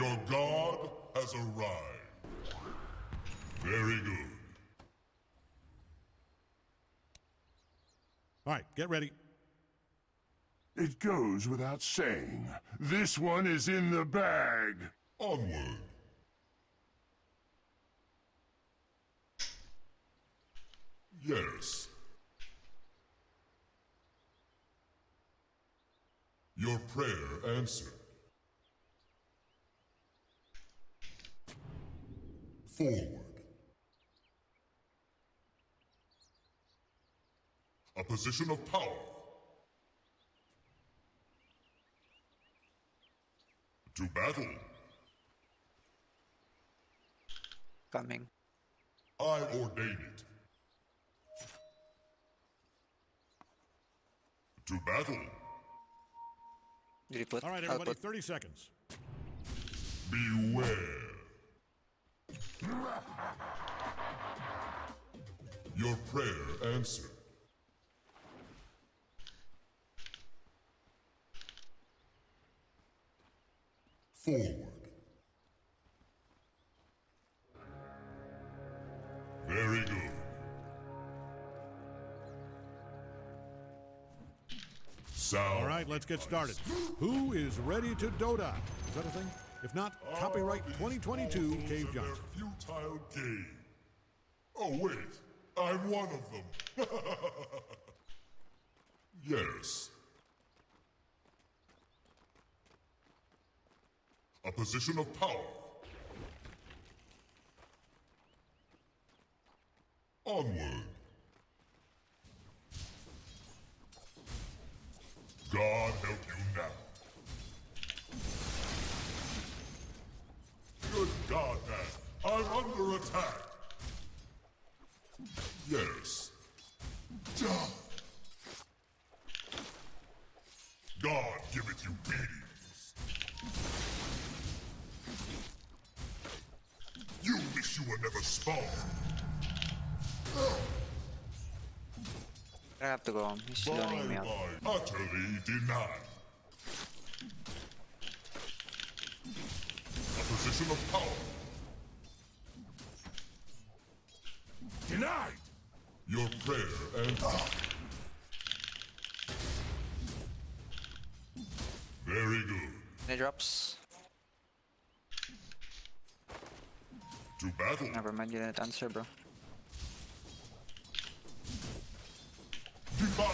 Your god has arrived. Very good. All right, get ready. It goes without saying. This one is in the bag. Onward. Yes. Your prayer answered. Forward. A position of power. To battle. Coming. I ordain it. To battle. Did you put? All right, everybody, put 30 seconds. Beware. Your prayer answered. Forward. Very good. Sound. All right, let's get started. Who is ready to Dota? Is that a thing? If not, copyright 2022 Cave Johnson. Johnson. Futile game. Oh wait, I'm one of them. yes. A position of power. Onward. God help you now. Good God, man. I'm under attack. Yes. Duh. God give it you beatings. You wish you were never spawned. I have to go home. He's loaning me Bye out. Utterly denied. A position of power. Denied! Your prayer and I. Very good. Any drops. To battle. Never mind, you didn't answer, bro. Divine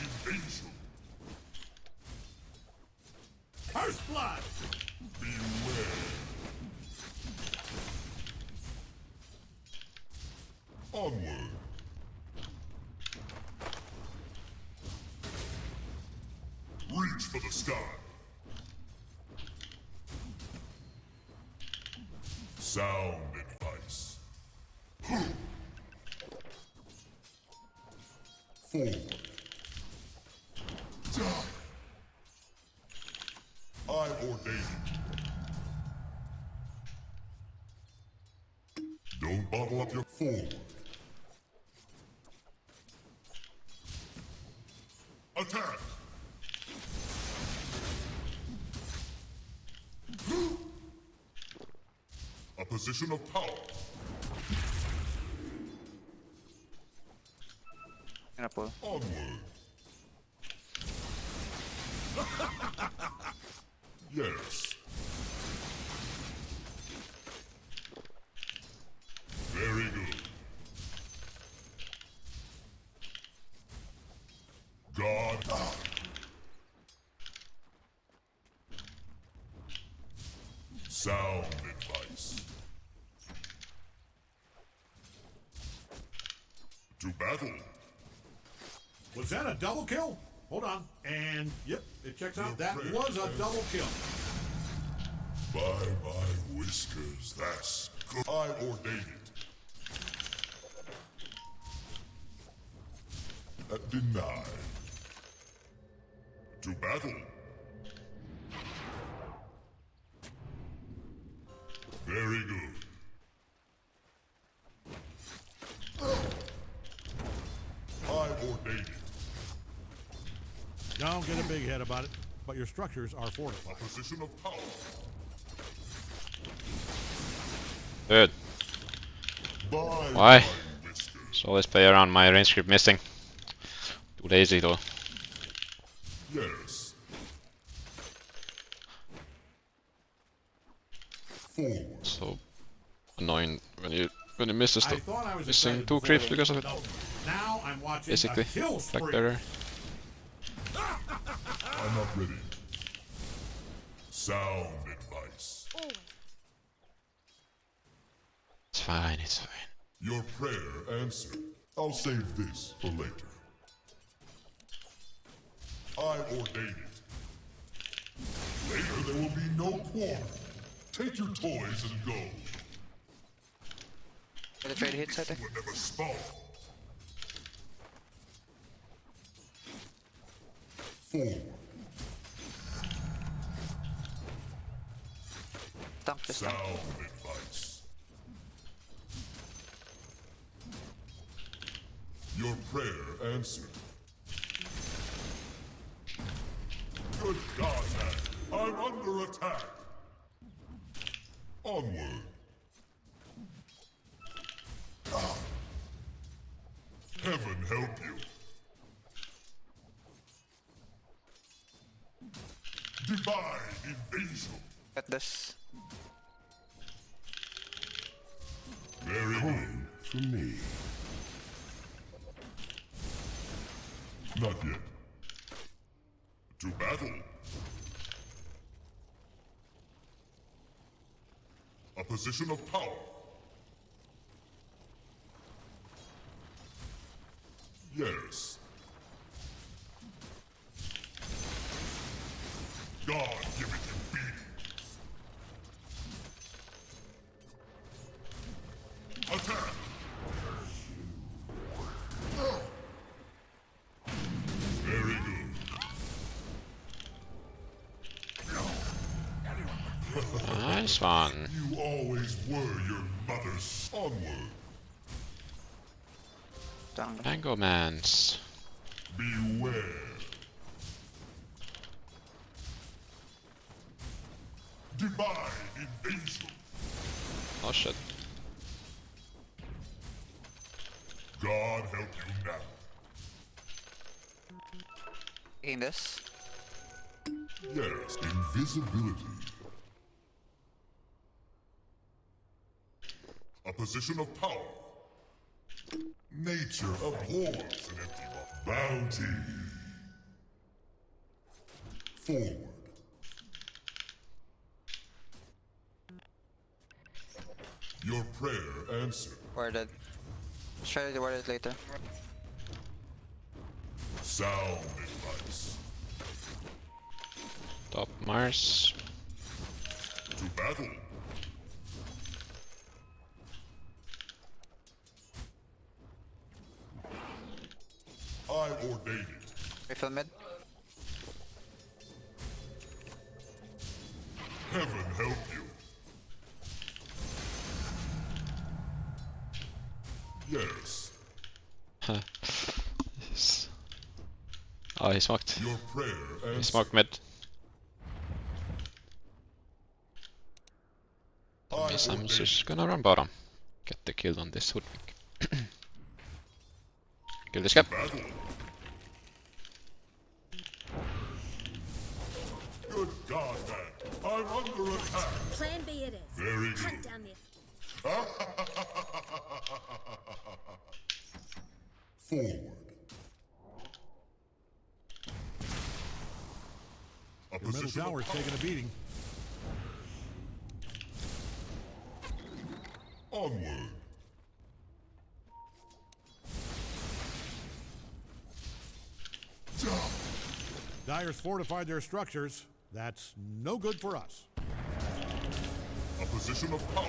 invasion. First blood! Beware. Onward. Reach for the sky. Sound advice. Forward. Die. I ordain it. Don't bottle up your forward. Attack! A position of power. Gonna pull. Onward. yes. Very good. God. Sound advice. To battle. Was that a double kill? Hold on. And, yep, it checks out. That was a double kill. By my whiskers, that's good. I ordain it. Uh, denied. To battle. Very good. I ordain it. Don't get a big head about it, but your structures are fortified. A position of power. Dude, Bye, Why? bye, Whiskers. just always play around my range creep missing. Too lazy though. Yes. Forward. So annoying when you when you miss the stuff. thought I was Missing two before, creeps because of it. Now I'm watching Basically, a kill spree. Blackberry. I'm not ready. Sound advice. It's fine, it's fine. Your prayer answered. I'll save this for later. I ordain it. Later there will be no quarrel. Take your toys and go. Get the trade hits, I think. Whatever spawn. Forward. Sound advice. Your prayer answered. Good God, man. I'm under attack. Position of power. Yes. God give it you beatings. Attack! Very good. Nice one. Tank. Tango Mans. Beware. Divine invasion. Oh shit. God help you now. Taking this. Yes, invisibility. A position of power. Nature abhors an empty. Bounty. Forward. Your prayer answered. Warded. Let's try to ward it later. Sound advice. Top Mars. To battle. I ordain it. Refill mid. Heaven help you. Yes, Yes. Oh, he smoked. your prayer He smoked mid. I Means I'm ordain just gonna run bottom. Get the kill on this hoodwink. kill this guy. Under attack. Plan B it is. Very Hunt good. down the Forward. A Your middle tower's taking a beating. Onward. Dire's fortified their structures. That's no good for us. A position of power.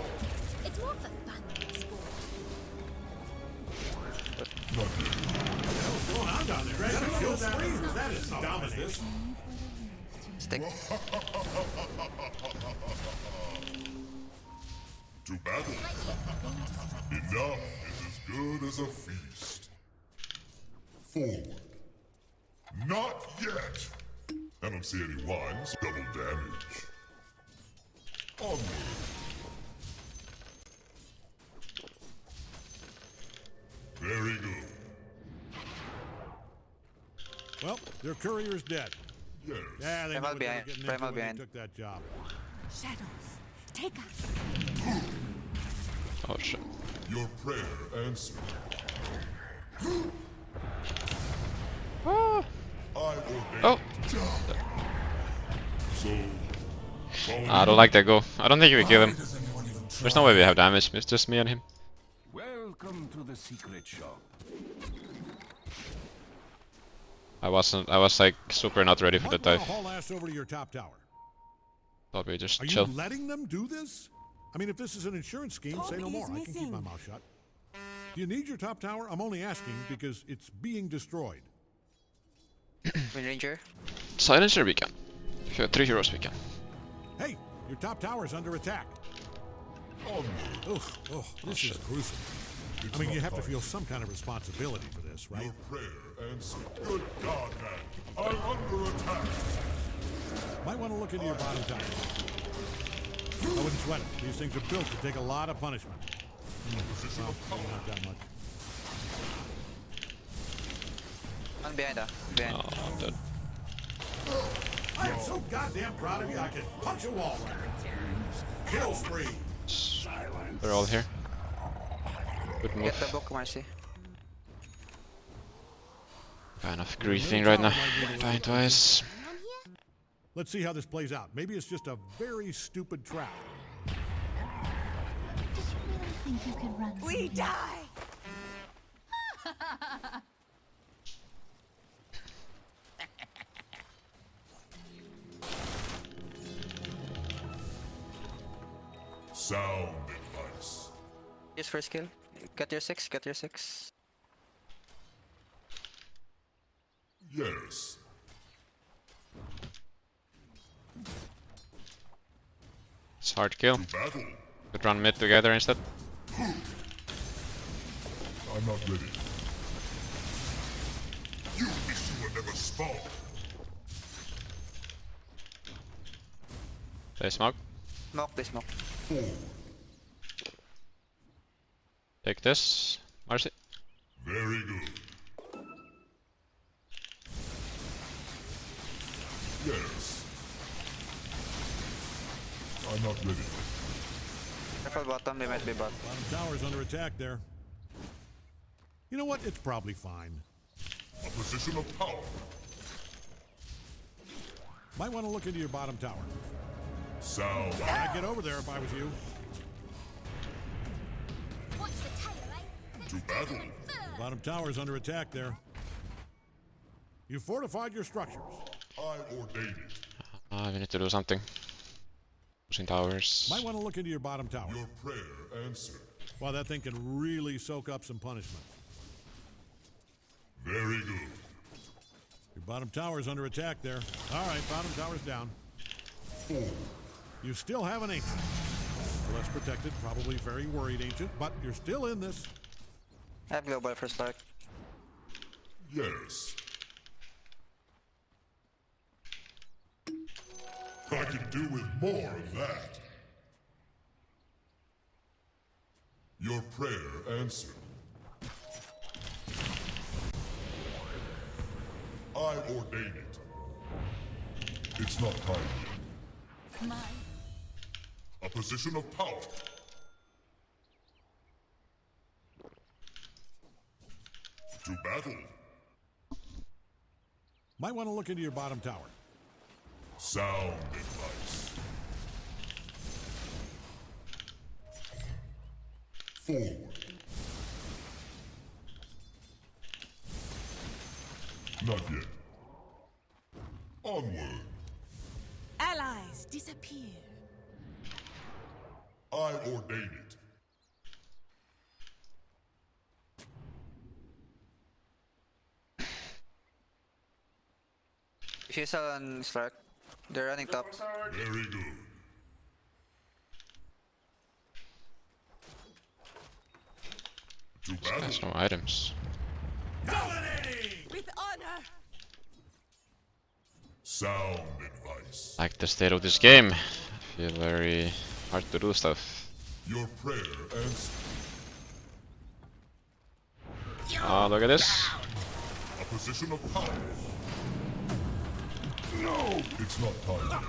It's more for fun than sport. Not. What's going on down there? Is that a kill spree? or is that a? Stick. To battle. Enough is as good as a feast. Forward. Not yet. I don't see any wines. Double damage. Onward. Very good. Well, their courier's dead. Yes. Yeah, they Primal knew what they were behind, getting primal into when behind. took that job. Shadows, take us. Oh shit. Your prayer answered. Ah. I ordain. Oh, So. I don't like that go. I don't think we kill him. There's no way we have damage. It's just me and him. Welcome to the secret shop. I wasn't. I was like super not ready for the Might wanna dive. haul ass over to your top tower. Thought we just Are chill. you letting them do this? I mean, if this is an insurance scheme, say no more. is I can keep my mouth shut. Do you need your top tower? I'm only asking because it's being destroyed. Wind Ranger. Silencer we can. If three heroes we can. Hey, your top tower is under attack. Onward. Ugh, ugh, this oh, is gruesome. I mean, you have to feel some kind of responsibility for this, right? Your prayer answered. Good God, man. I'm under attack. Might want to look into your bottom tower. I wouldn't sweat it. These things are built to take a lot of punishment. Position Well, of power. not that much. One behind, ah. Behind. Oh, I'm dead. I am so goddamn proud of you, I can punch a wall right now. Kill spree. They're all here. Good Get the book, Marci. Kind of griefing right now. Dying twice. Let's see how this plays out. Maybe it's just a very stupid trap. Really think you could run We die! Sound advice. Use first skill. Get your six, get your six. Yes. It's hard to kill. To. Could run mid together instead. I'm not ready. You wish you were never spawned. They smoke. Smoke, they smoke. Forward. Take this. Marci. Very good. Yes. I'm not ready. Careful bottom, they might be bot. Bottom tower's under attack there. You know what? It's probably fine. A position of power. Might want to look into your bottom tower. So I'd get over there if I was you. To battle. Bottom tower's under attack there. You fortified your structures. I ordain it. Ah, we need to do something. Pushing towers. Might want to look into your bottom tower. Your prayer answered. Wow, that thing can really soak up some punishment. Very good. Your bottom tower's under attack there. All right, bottom tower's down. Forward. You still have an ancient. Less protected, probably very worried ancient, but you're still in this. I have global for start. Yes. I can do with more of that. Your prayer answered. I ordain it. It's not time yet. My A position of power. To battle. Might want to look into your bottom tower. Sound advice. Forward. Not yet. Onward. allies disappear. I ordain it. If you saw on Stark, they're running top. Very good. To battle. There's no items. With honor! Sound advice. Like the state of this game. I feel very hard to do stuff. Your prayer answered. Oh, look at this. A position of power. No, it's not time.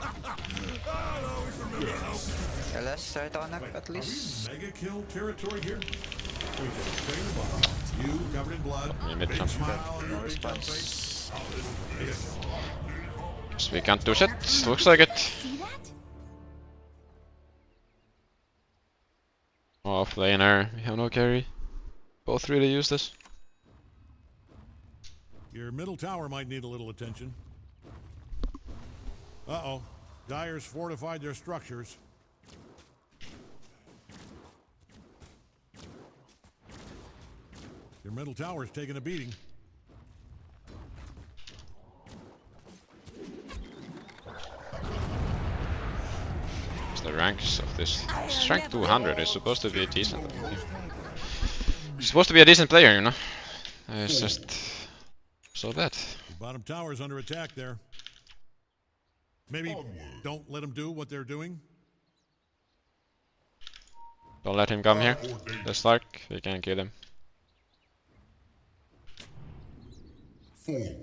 LS right on up at least. Mega kill territory here. We can train the bottom. You covered in blood. Yeah, mid Big jump. smile on your No big dumb response. face. This is mega kill. So we can't do shit. Looks like it. See that? Off laner. We have no carry. Both really use this. Your middle tower might need a little attention. Uh-oh. Dire's fortified their structures. Your middle tower's taking a beating. It's the ranks of this. This rank 200 is supposed to be decent. Supposed to be a decent player, you know. It's just so bad. The bottom tower's under attack there. Maybe don't let them do what they're doing. Don't let him come here. The like we can kill him. Forward.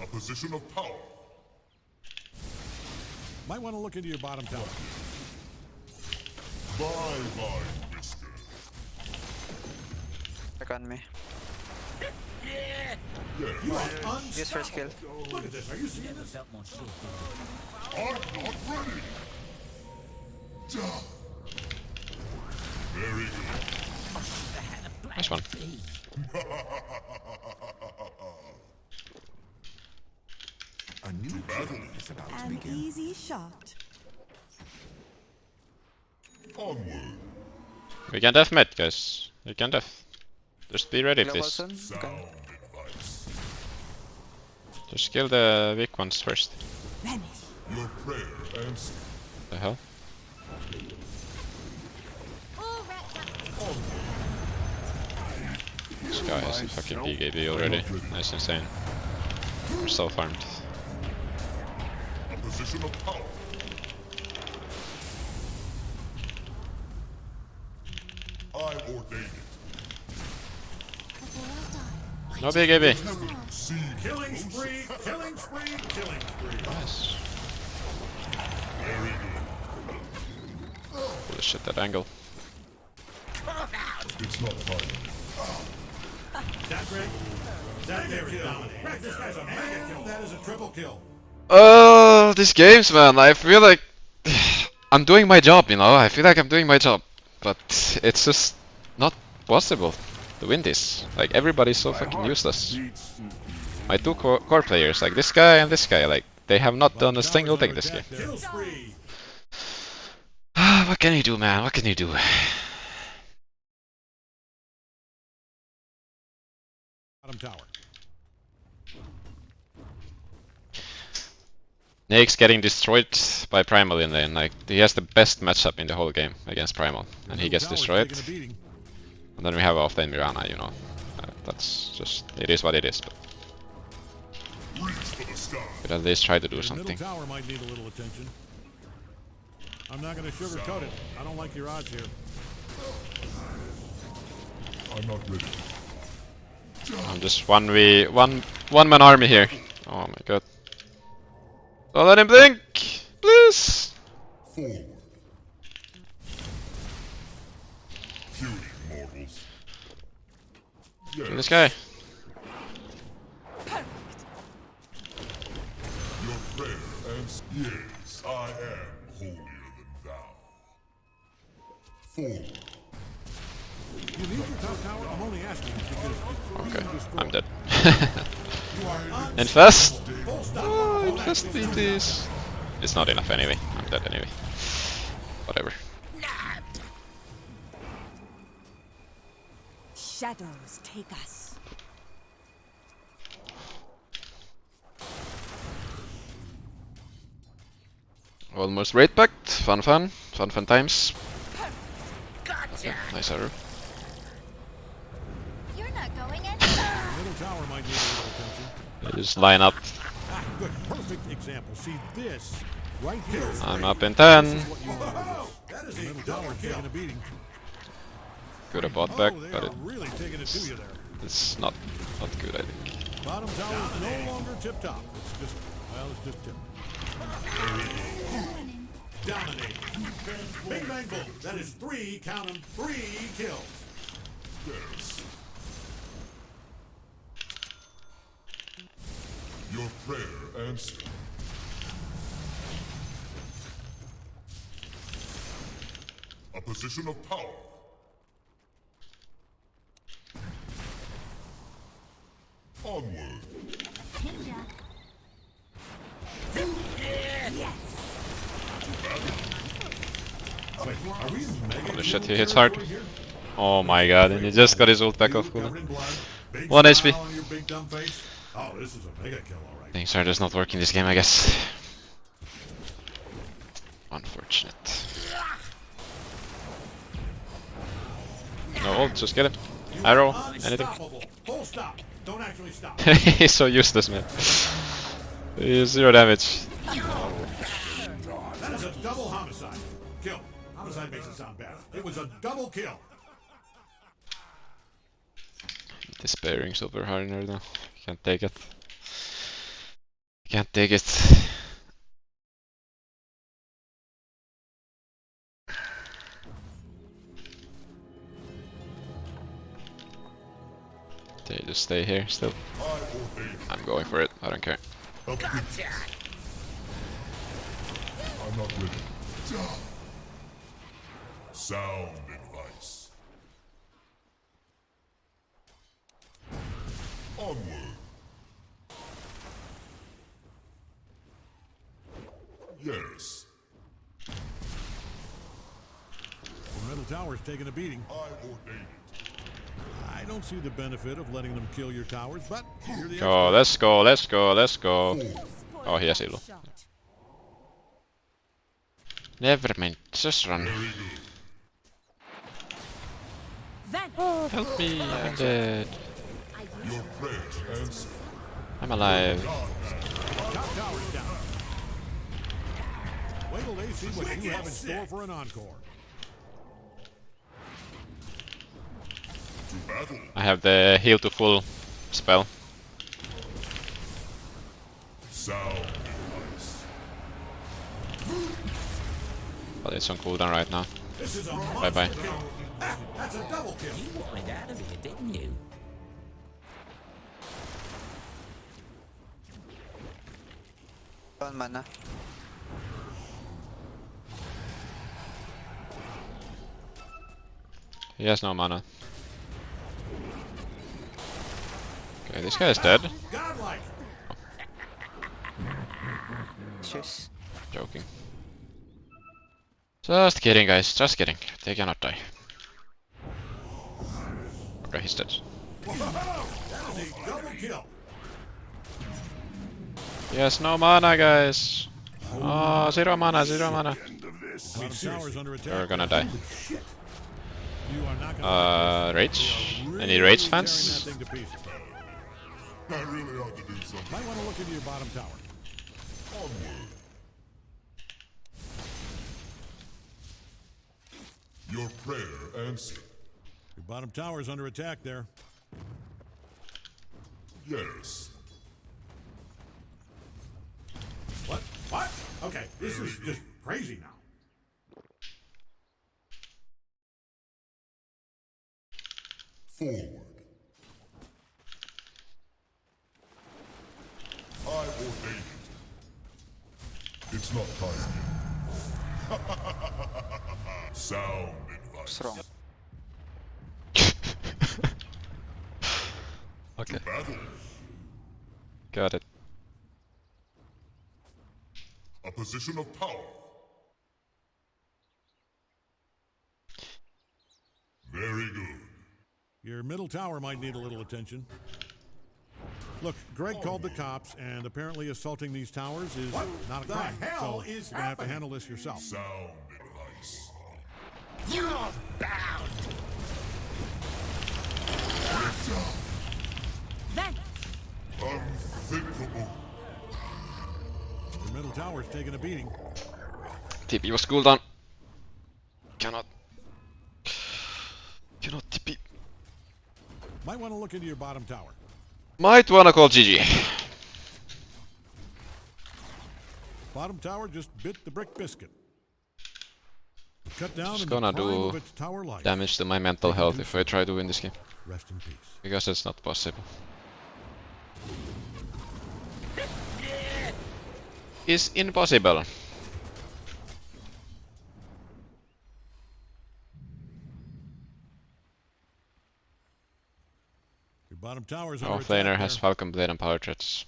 A position of power. Might want to look into your bottom tower. Bye bye, Whisker. Back on me. You are Use first kill. Look at this. Are you seeing this? I'm not ready. Duh. Very good. Nice one. A new battle is about to begin. An begin. easy shot. Onward. We can def mid, guys. We can def. Just be ready, Global please. soon. Okay. Sound advice. Just kill the weak ones first. Vanish. Your prayer answered. The hell? All wrapped up. This guy has a fucking BKB already. Nice insane. We're so farmed. A position of power. I ordain it. Before I die. No BKB. See Killing spree, killing spree, killing spree. Nice. Holy shit, that angle. It's not time. That Greg? That there is dominating. Greg, this guy's a mega kill. That is a triple kill. Oh, these games, man. I feel like I'm doing my job, you know. I feel like I'm doing my job, but it's just not possible to win this. Like everybody's so fucking useless. My two core, core players, like this guy and this guy, like they have not done a single thing this game. attack there. Kill spree. what can you do, man? What can you do? Bottom tower. Nake's getting destroyed by Primal in lane. Like he has the best matchup in the whole game against Primal, and he gets destroyed. Taking a beating. And then we have off lane Mirana, you know. Uh, that's just it is what it is. But Reach for the sky. but at least try to do Your something. tower might need a little attention. I'm not going to sugarcoat it. I don't like your odds here. I'm not ready. I'm just one v one one man army here. Oh my god. Don't let him blink, please. Forward. Kill Yes, this guy. your prayer answered. Yes, I am holier than thou. Forward. You need your top tower? I'm only asking because it's Okay. I'm dead. You are and fast. Full stop. Oh, Hold just beat this. It's not enough anyway. I'm dead anyway. Whatever. Shadows take us. Almost raid packed. Fun, fun, fun, fun times. Nice arrow. You're not going anywhere. Middle tower might need a little attention. They just line up. Ah, good. Perfect example. See this right here. I'm up in ten. What you want to do. That is a double kill. Taking a beating. Could have bought back, oh, but it, really taking it to you there. it's not not good, I think. Bottom tower is no longer tip top. It's just, well, it's just tip. Dominating. Bing bang boom. That is three, count 'em, three kills. Yes. Your prayer answered. A position of power. Onward. Ninja. Wait, are we Holy shit, he hits hard. Oh my god, and he just got his ult back off Covered cooldown. in blood, big One HP. on your big dumb face. Oh, this is a mega kill, all right. Things are just not working this game, I guess. Unfortunate. No ult, just get him. You Arrow, are anything. Unstoppable. Full stop. Don't actually stop. He's so useless, man. He's zero damage. That is a double homicide. Kill. Homicide makes it sound bad. It was a double kill. Despairing super hard right now. Can't take it. Can't take it. They just stay here still. I obey. I'm going for it. I don't care. Gotcha. I'm not ready. Sound advice. Onward. Yes, The middle tower's taking a beating. I ordain it. I don't see the benefit of letting them kill your towers, but you're the let's go, let's go, let's go. Oh, he has elo. Never mind, just run. Very good. Oh, help me, I'm dead. Your prayers answered. I'm alive. Top tower's down. Wait till they see what you have in store for an encore. To battle. I have the heal to full spell. But it's on cooldown right now. This is a Bye bye. that's a double kill. wanted out of here, didn't you? One mana. He has no mana. Okay, this guy is dead. Cheers. Joking. Just kidding, guys. Just kidding. They cannot die. Okay, he's dead. Whoa, that is a double kill. He has no mana, guys. Oh, zero mana, zero mana. End of this. Bottom tower's under attack. You're gonna die. You are not gonna Uh, Rage? Any Rage fans? I really ought to do something. Might want to look into your bottom tower. Onward. Your prayer answered. Your bottom tower's under attack there. Yes. What? What? Okay, this is just crazy now. Forward. I ordain it. It's not time yet. Sound advice. What's wrong? okay, Battle. got it. A position of power. Very good. Your middle tower might need a little attention. Look, Greg called the cops, and apparently assaulting these towers is not a the crime. hell so is you're gonna have to handle this yourself. Sound advice. You're bound. Unthinkable. Your middle tower's taking a beating. TP was cooldown. cannot. Cannot TP. Might want to look into your bottom tower. Might wanna call GG. Bottom tower just bit the brick biscuit. Cut down gonna do. Damage to my mental health if I try to win this game. Rest in peace. Because it's not possible. Is impossible. Bottom tower's Our attack has. Falcon Blade and Power Treads.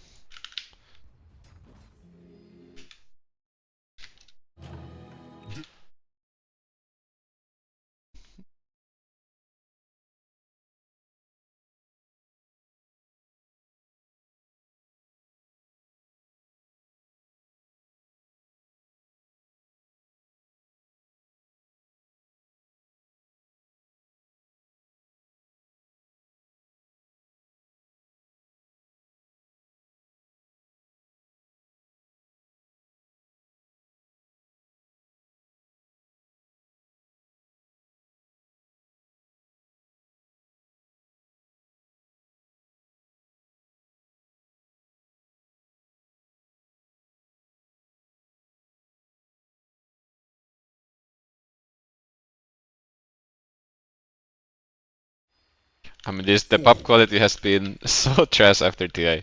I mean, this the pub quality has been so trash after TI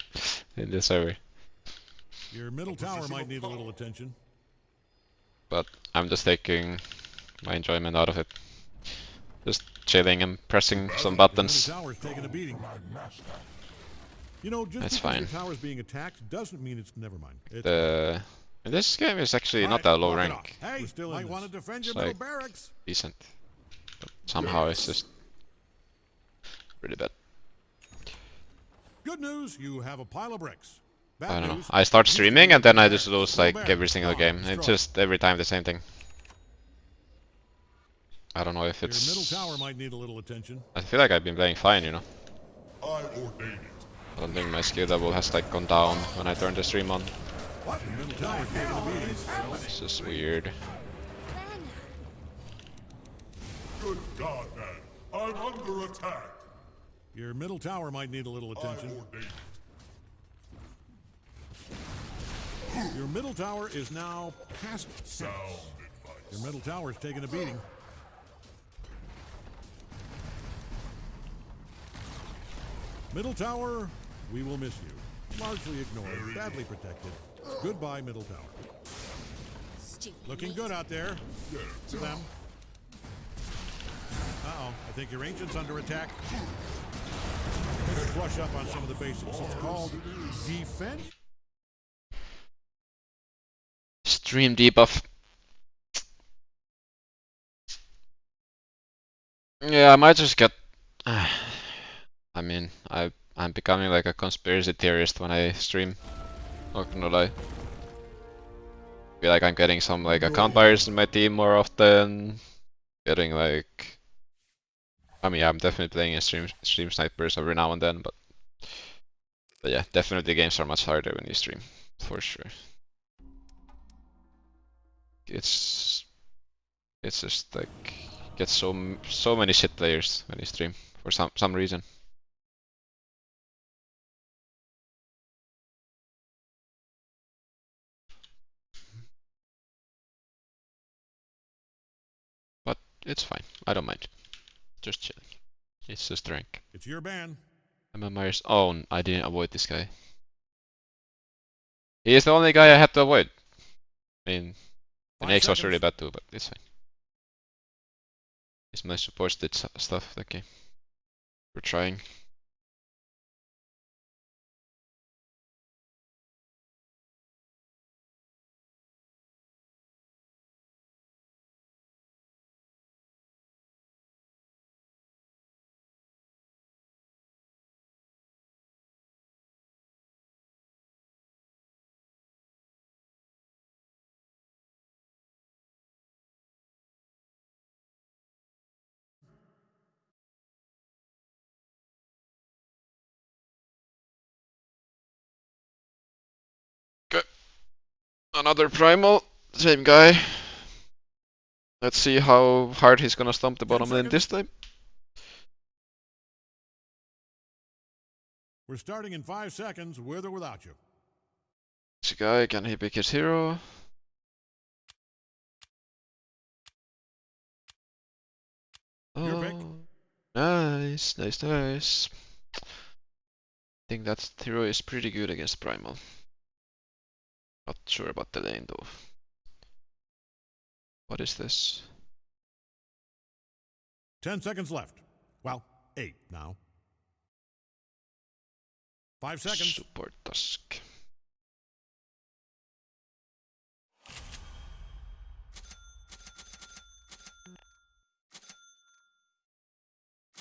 in this server. Your middle tower might need a little attention. But I'm just taking my enjoyment out of it. Just chilling and pressing some buttons. tower's taking a beating. You know, just That's fine. your tower's being attacked doesn't mean it's never mind. It's The this game is actually not that low rank. off. Hey, still might want to defend your It's like- barracks. Decent. But somehow it's just really bad. Good news, you have a pile of bricks. Bad I don't know. I start streaming and then I just lose like every single game. It's just every time the same thing. I don't know if Your middle it's. tower might need a little attention. I feel like I've been playing fine, you know. I. I don't think my skill level has like gone down when I turn the stream on. This middle tower's taking a beating. It's just weird. Good God, man. I'm under attack. Your middle tower might need a little attention. Your middle tower is now past. Sound Your middle tower is taking a beating. Middle tower, we will miss you. Largely ignored, badly protected. Goodbye, middle tower. Looking good out there. To them. Uh-oh, I think your ancient's under attack. Brush up on some of the basics. It's called defense. Stream debuff. Yeah, I might just get. I mean, I I'm becoming like a conspiracy theorist when I stream. Not gonna lie. Feel like I'm getting some like account buyers in my team more often. Getting like. I mean, I'm definitely playing in stream stream snipers every now and then, but. But yeah, definitely games are much harder when you stream, for sure. It's it's just like get so so many shit players when you stream for some some reason. But it's fine. I don't mind. Just chilling. It's just rank. It's your ban. Emma Myers. Oh, I didn't avoid this guy. He is the only guy I had to avoid. I mean, the Five Nax was really bad too, but it's fine. It's my support did stuff okay. We're trying. Another primal, same guy. Let's see how hard he's gonna stomp the bottom lane this time. We're starting in five seconds, with or without you. This guy, can he pick his hero? Your pick. Oh, nice, nice, nice. I think that hero is pretty good against Primal. Not sure about the lane though. What is this? Ten seconds left. Well, eight now. Five seconds. Support Tusk.